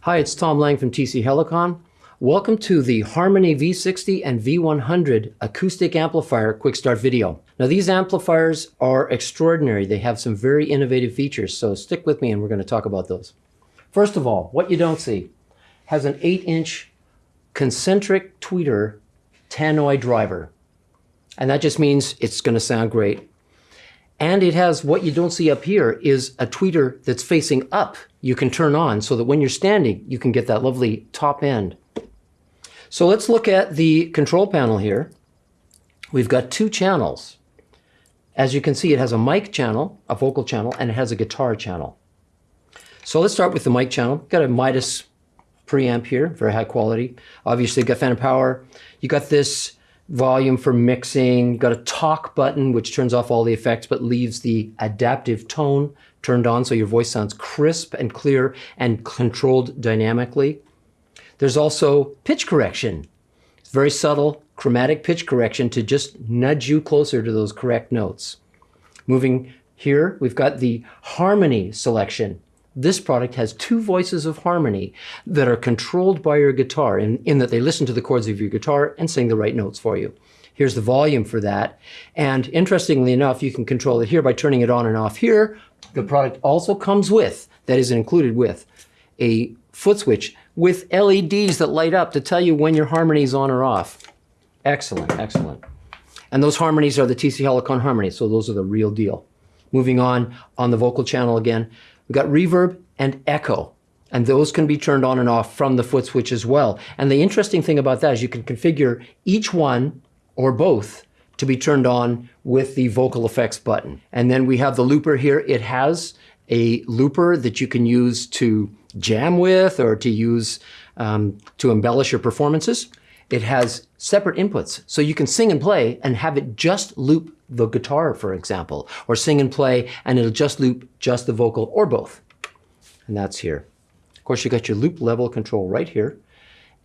Hi, it's Tom Lang from TC Helicon. Welcome to the Harmony V60 and V100 acoustic amplifier quick start video. Now these amplifiers are extraordinary. They have some very innovative features, so stick with me and we're going to talk about those. First of all, what you don't see has an 8 inch concentric tweeter tannoy driver. And that just means it's going to sound great. And it has what you don't see up here is a tweeter that's facing up you can turn on so that when you're standing, you can get that lovely top end. So let's look at the control panel here. We've got two channels. As you can see, it has a mic channel, a vocal channel, and it has a guitar channel. So let's start with the mic channel. Got a Midas preamp here, very high quality. Obviously, got phantom power. You got this volume for mixing, got a talk button, which turns off all the effects, but leaves the adaptive tone turned on so your voice sounds crisp and clear and controlled dynamically. There's also pitch correction. It's very subtle, chromatic pitch correction to just nudge you closer to those correct notes. Moving here, we've got the harmony selection. This product has two voices of harmony that are controlled by your guitar in, in that they listen to the chords of your guitar and sing the right notes for you. Here's the volume for that. And interestingly enough, you can control it here by turning it on and off here. The product also comes with, that is included with, a foot switch with LEDs that light up to tell you when your harmony is on or off. Excellent, excellent. And those harmonies are the TC Helicon harmonies, so those are the real deal. Moving on, on the vocal channel again, we've got reverb and echo. And those can be turned on and off from the foot switch as well. And the interesting thing about that is you can configure each one or both to be turned on with the vocal effects button. And then we have the looper here. It has a looper that you can use to jam with or to use um, to embellish your performances. It has separate inputs, so you can sing and play and have it just loop the guitar, for example, or sing and play and it'll just loop just the vocal or both. And that's here. Of course, you got your loop level control right here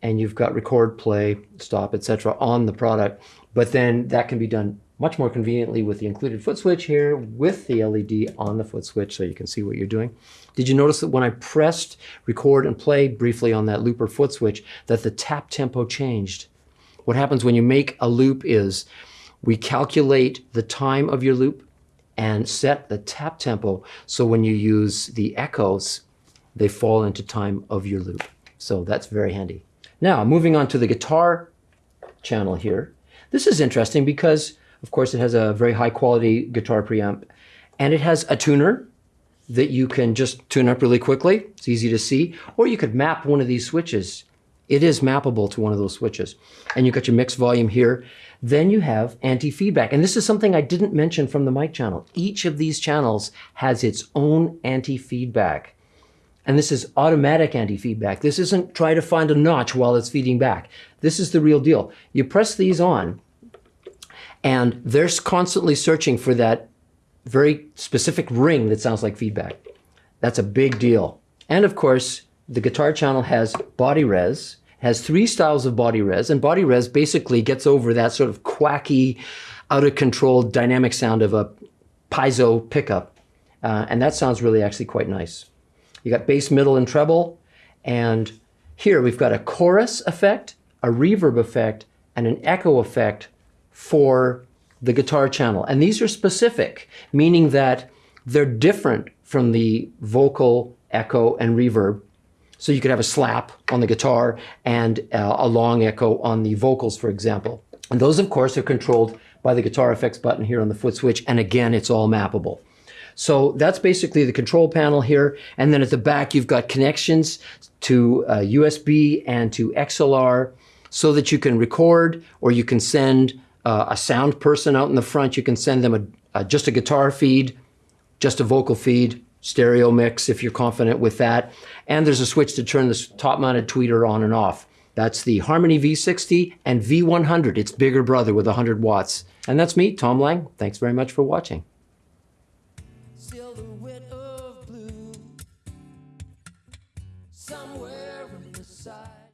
and you've got record, play, stop, etc. on the product. But then that can be done much more conveniently with the included foot switch here with the LED on the foot switch so you can see what you're doing. Did you notice that when I pressed record and play briefly on that looper foot switch that the tap tempo changed? What happens when you make a loop is we calculate the time of your loop and set the tap tempo so when you use the echoes, they fall into time of your loop. So that's very handy. Now, moving on to the guitar channel here. This is interesting because of course, it has a very high quality guitar preamp and it has a tuner that you can just tune up really quickly. It's easy to see. Or you could map one of these switches. It is mappable to one of those switches. And you've got your mix volume here. Then you have anti-feedback. And this is something I didn't mention from the mic channel. Each of these channels has its own anti-feedback. And this is automatic anti-feedback. This isn't try to find a notch while it's feeding back. This is the real deal. You press these on and they're constantly searching for that very specific ring that sounds like feedback. That's a big deal. And of course, the guitar channel has body rez, has three styles of body rez, and body rez basically gets over that sort of quacky, out of control dynamic sound of a piezo pickup. Uh, and that sounds really actually quite nice. You got bass, middle, and treble. And here we've got a chorus effect, a reverb effect, and an echo effect for the guitar channel. And these are specific, meaning that they're different from the vocal echo and reverb. So you could have a slap on the guitar and uh, a long echo on the vocals, for example. And those, of course, are controlled by the guitar effects button here on the foot switch. And again, it's all mappable. So that's basically the control panel here. And then at the back, you've got connections to uh, USB and to XLR so that you can record or you can send uh, a sound person out in the front. You can send them a, just a guitar feed, just a vocal feed, stereo mix if you're confident with that. And there's a switch to turn this top mounted tweeter on and off. That's the Harmony V60 and V100. It's bigger brother with 100 watts. And that's me, Tom Lang. Thanks very much for watching.